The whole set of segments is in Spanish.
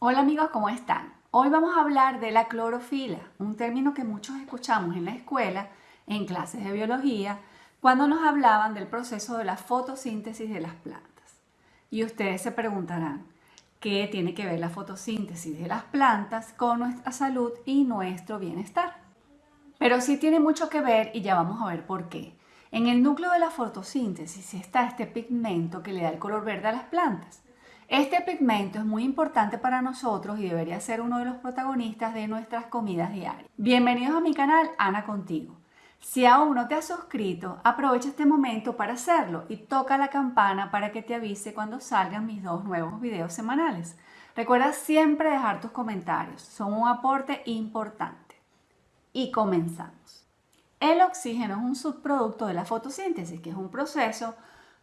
Hola amigos, ¿cómo están? Hoy vamos a hablar de la clorofila, un término que muchos escuchamos en la escuela, en clases de biología, cuando nos hablaban del proceso de la fotosíntesis de las plantas. Y ustedes se preguntarán, ¿qué tiene que ver la fotosíntesis de las plantas con nuestra salud y nuestro bienestar? Pero sí tiene mucho que ver y ya vamos a ver por qué. En el núcleo de la fotosíntesis está este pigmento que le da el color verde a las plantas. Este pigmento es muy importante para nosotros y debería ser uno de los protagonistas de nuestras comidas diarias. Bienvenidos a mi canal Ana Contigo. Si aún no te has suscrito, aprovecha este momento para hacerlo y toca la campana para que te avise cuando salgan mis dos nuevos videos semanales. Recuerda siempre dejar tus comentarios, son un aporte importante. Y comenzamos. El oxígeno es un subproducto de la fotosíntesis, que es un proceso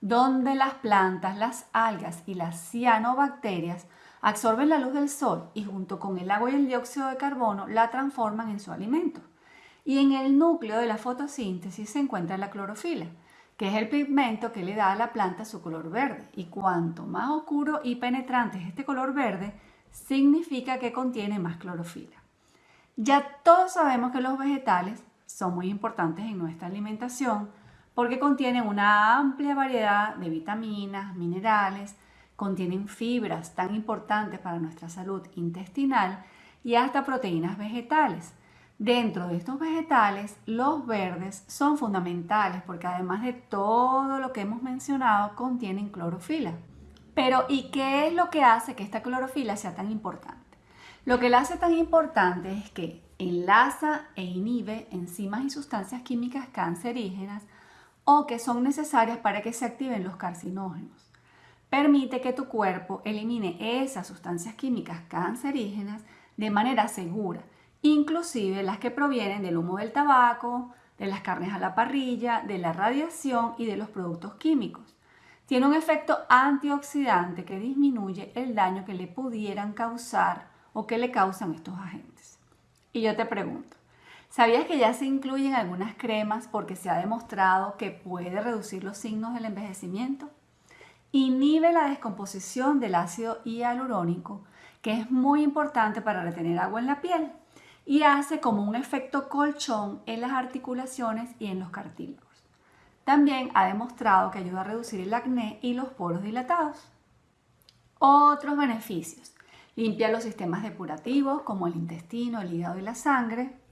donde las plantas, las algas y las cianobacterias absorben la luz del sol y junto con el agua y el dióxido de carbono la transforman en su alimento. Y en el núcleo de la fotosíntesis se encuentra la clorofila, que es el pigmento que le da a la planta su color verde. Y cuanto más oscuro y penetrante es este color verde, significa que contiene más clorofila. Ya todos sabemos que los vegetales son muy importantes en nuestra alimentación, porque contienen una amplia variedad de vitaminas, minerales, contienen fibras tan importantes para nuestra salud intestinal y hasta proteínas vegetales. Dentro de estos vegetales, los verdes son fundamentales porque además de todo lo que hemos mencionado, contienen clorofila. Pero ¿y qué es lo que hace que esta clorofila sea tan importante? Lo que la hace tan importante es que enlaza e inhibe enzimas y sustancias químicas cancerígenas o que son necesarias para que se activen los carcinógenos. Permite que tu cuerpo elimine esas sustancias químicas cancerígenas de manera segura, inclusive las que provienen del humo del tabaco, de las carnes a la parrilla, de la radiación y de los productos químicos. Tiene un efecto antioxidante que disminuye el daño que le pudieran causar o que le causan estos agentes. Y yo te pregunto, ¿Sabías que ya se incluyen algunas cremas porque se ha demostrado que puede reducir los signos del envejecimiento? Inhibe la descomposición del ácido hialurónico, que es muy importante para retener agua en la piel, y hace como un efecto colchón en las articulaciones y en los cartílagos. También ha demostrado que ayuda a reducir el acné y los poros dilatados. Otros beneficios. Limpia los sistemas depurativos como el intestino, el hígado y la sangre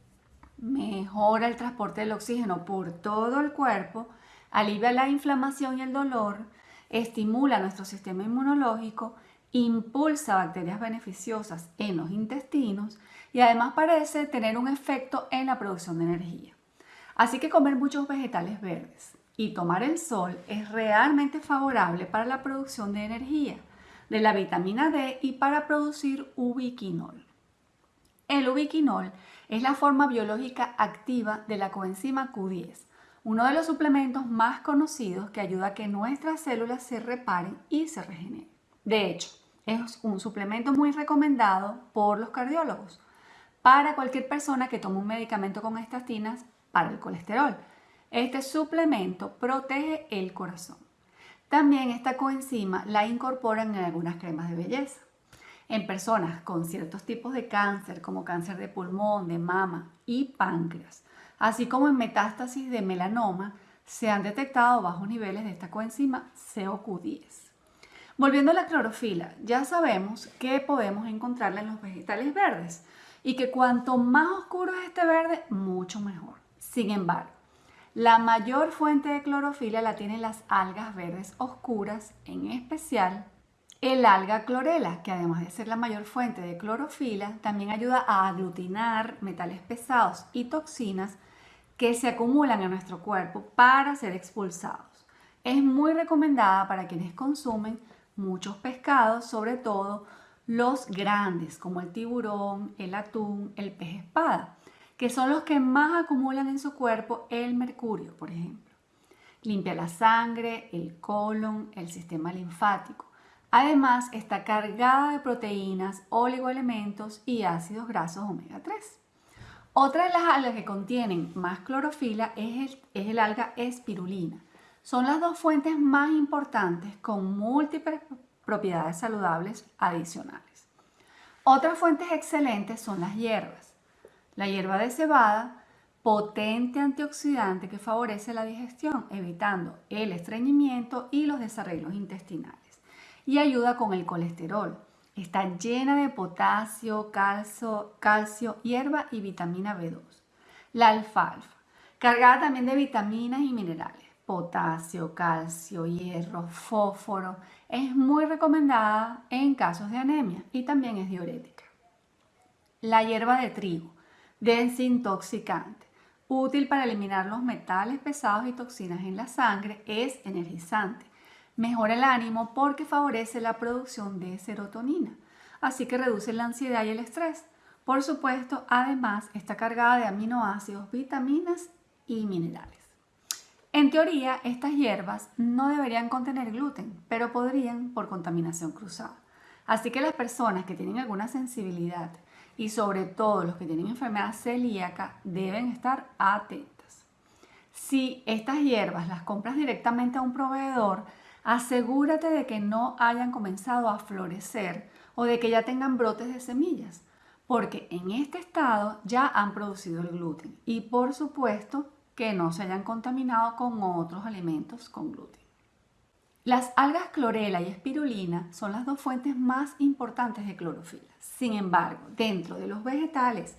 mejora el transporte del oxígeno por todo el cuerpo, alivia la inflamación y el dolor, estimula nuestro sistema inmunológico, impulsa bacterias beneficiosas en los intestinos y además parece tener un efecto en la producción de energía. Así que comer muchos vegetales verdes y tomar el sol es realmente favorable para la producción de energía, de la vitamina D y para producir ubiquinol. El ubiquinol es la forma biológica activa de la coenzima Q10, uno de los suplementos más conocidos que ayuda a que nuestras células se reparen y se regeneren. De hecho, es un suplemento muy recomendado por los cardiólogos para cualquier persona que tome un medicamento con estatinas para el colesterol. Este suplemento protege el corazón. También esta coenzima la incorporan en algunas cremas de belleza en personas con ciertos tipos de cáncer, como cáncer de pulmón, de mama y páncreas, así como en metástasis de melanoma, se han detectado bajos niveles de esta coenzima COQ10. Volviendo a la clorofila, ya sabemos que podemos encontrarla en los vegetales verdes y que cuanto más oscuro es este verde, mucho mejor. Sin embargo, la mayor fuente de clorofila la tienen las algas verdes oscuras, en especial el alga clorela, que además de ser la mayor fuente de clorofila, también ayuda a aglutinar metales pesados y toxinas que se acumulan en nuestro cuerpo para ser expulsados. Es muy recomendada para quienes consumen muchos pescados, sobre todo los grandes como el tiburón, el atún, el pez espada, que son los que más acumulan en su cuerpo el mercurio, por ejemplo. Limpia la sangre, el colon, el sistema linfático Además, está cargada de proteínas, oligoelementos y ácidos grasos omega 3. Otra de las algas que contienen más clorofila es el, alga espirulina. Son las dos fuentes más importantes con múltiples propiedades saludables adicionales. Otras fuentes excelentes son las hierbas. La hierba de cebada, potente antioxidante que favorece la digestión, evitando el estreñimiento y los desarreglos intestinales. Y ayuda con el colesterol. Está llena de potasio, calcio, hierba y vitamina B2. La alfalfa, cargada también de vitaminas y minerales potasio, calcio, hierro, fósforo, es muy recomendada en casos de anemia y también es diurética. La hierba de trigo, desintoxicante, útil para eliminar los metales pesados y toxinas en la sangre, es energizante. Mejora el ánimo porque favorece la producción de serotonina, así que reduce la ansiedad y el estrés. Por supuesto, además está cargada de aminoácidos, vitaminas y minerales. En teoría, estas hierbas no deberían contener gluten, pero podrían por contaminación cruzada. Así que las personas que tienen alguna sensibilidad y sobre todo los que tienen enfermedad celíaca deben estar atentas. Si estas hierbas las compras directamente a un proveedor, asegúrate de que no hayan comenzado a florecer o de que ya tengan brotes de semillas, porque en este estado ya han producido el gluten y por supuesto que no se hayan contaminado con otros alimentos con gluten. Las algas clorela y espirulina son las dos fuentes más importantes de clorofila. Sin embargo, dentro de los vegetales,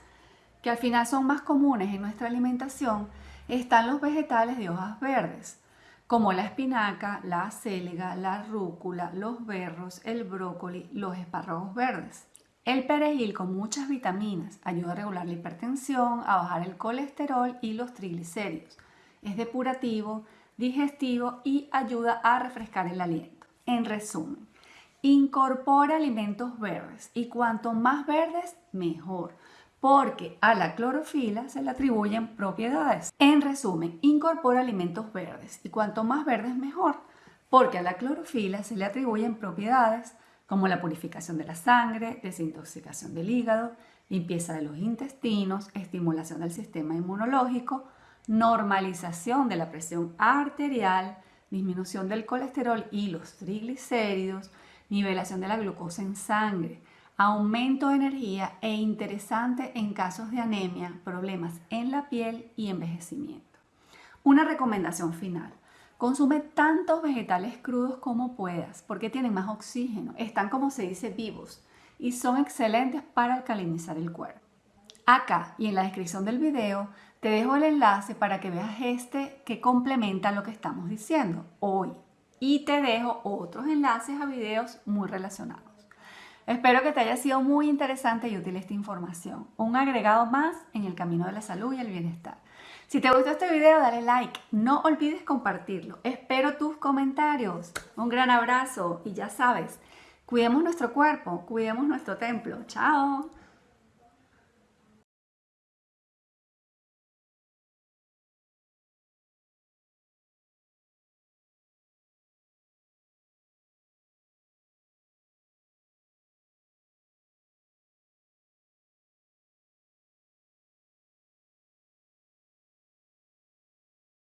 que al final son más comunes en nuestra alimentación, están los vegetales de hojas verdes, como la espinaca, la acelga, la rúcula, los berros, el brócoli, los espárragos verdes. El perejil con muchas vitaminas ayuda a regular la hipertensión, a bajar el colesterol y los triglicéridos. Es depurativo, digestivo y ayuda a refrescar el aliento. En resumen, incorpora alimentos verdes y cuanto más verdes, mejor, porque a la clorofila se le atribuyen propiedades. En resumen, incorpora alimentos verdes y cuanto más verdes, mejor, porque a la clorofila se le atribuyen propiedades como la purificación de la sangre, desintoxicación del hígado, limpieza de los intestinos, estimulación del sistema inmunológico, normalización de la presión arterial, disminución del colesterol y los triglicéridos, nivelación de la glucosa en sangre, aumento de energía e interesante en casos de anemia, problemas en la piel y envejecimiento. Una recomendación final. Consume tantos vegetales crudos como puedas porque tienen más oxígeno, están como se dice vivos y son excelentes para alcalinizar el cuerpo. Acá y en la descripción del video te dejo el enlace para que veas este que complementa lo que estamos diciendo hoy y te dejo otros enlaces a videos muy relacionados. Espero que te haya sido muy interesante y útil esta información, un agregado más en el camino de la salud y el bienestar. Si te gustó este video, dale like. No olvides compartirlo. Espero tus comentarios. Un gran abrazo y ya sabes, cuidemos nuestro cuerpo, cuidemos nuestro templo. Chao.